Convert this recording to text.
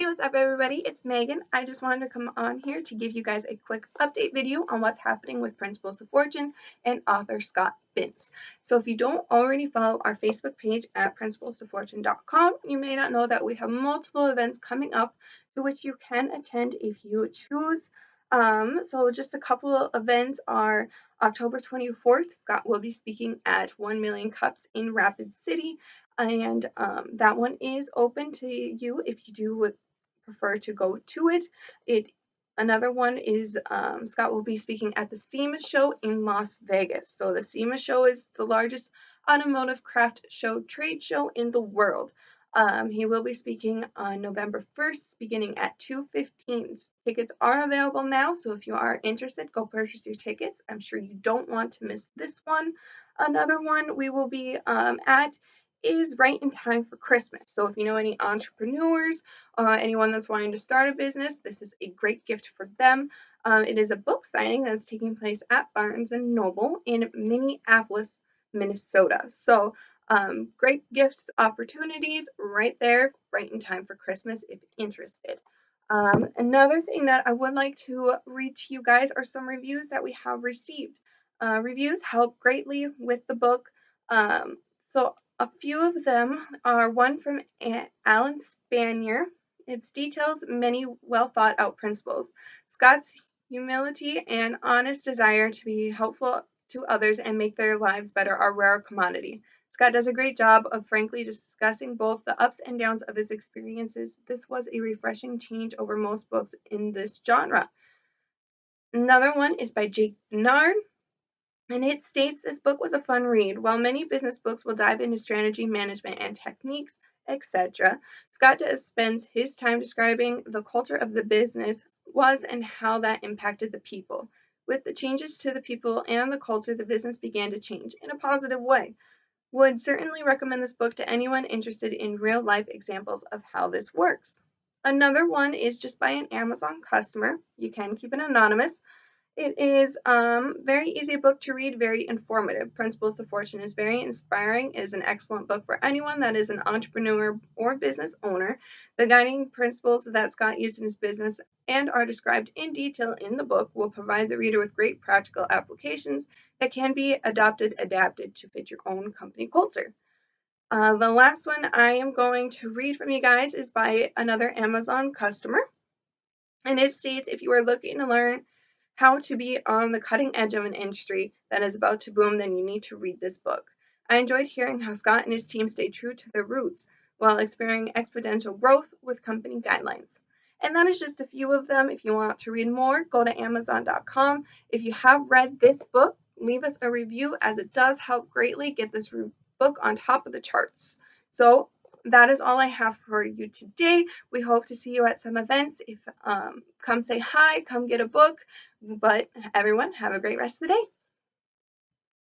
Hey, what's up everybody? It's Megan. I just wanted to come on here to give you guys a quick update video on what's happening with Principles of Fortune and author Scott Binns. So if you don't already follow our Facebook page at principlesoffortune.com, you may not know that we have multiple events coming up to which you can attend if you choose. Um, so just a couple events are October 24th, Scott will be speaking at 1 Million Cups in Rapid City and um, that one is open to you if you do prefer to go to it. It Another one is um, Scott will be speaking at the SEMA show in Las Vegas. So the SEMA show is the largest automotive craft show trade show in the world. Um, he will be speaking on November 1st, beginning at 2.15. Tickets are available now, so if you are interested, go purchase your tickets. I'm sure you don't want to miss this one. Another one we will be um, at is right in time for Christmas. So if you know any entrepreneurs, uh, anyone that's wanting to start a business, this is a great gift for them. Um, it is a book signing that's taking place at Barnes and Noble in Minneapolis, Minnesota. So um, great gifts opportunities right there, right in time for Christmas if interested. Um, another thing that I would like to read to you guys are some reviews that we have received. Uh, reviews help greatly with the book. Um, so a few of them are one from Alan Spanier. It details many well thought out principles. Scott's humility and honest desire to be helpful to others and make their lives better are rare commodity. Scott does a great job of frankly discussing both the ups and downs of his experiences. This was a refreshing change over most books in this genre. Another one is by Jake Bernard. And it states this book was a fun read. While many business books will dive into strategy, management, and techniques, etc., Scott spends his time describing the culture of the business was and how that impacted the people. With the changes to the people and the culture, the business began to change in a positive way. Would certainly recommend this book to anyone interested in real life examples of how this works. Another one is just by an Amazon customer. You can keep it anonymous. It is um, very easy book to read, very informative. Principles to Fortune is very inspiring. It is an excellent book for anyone that is an entrepreneur or business owner. The guiding principles that Scott used in his business and are described in detail in the book will provide the reader with great practical applications that can be adopted, adapted to fit your own company culture. Uh, the last one I am going to read from you guys is by another Amazon customer. And it states if you are looking to learn how to be on the cutting edge of an industry that is about to boom, then you need to read this book. I enjoyed hearing how Scott and his team stayed true to their roots while experiencing exponential growth with company guidelines. And that is just a few of them. If you want to read more, go to Amazon.com. If you have read this book, leave us a review as it does help greatly get this book on top of the charts. So that is all I have for you today. We hope to see you at some events. If um, come say hi, come get a book. But everyone, have a great rest of the day.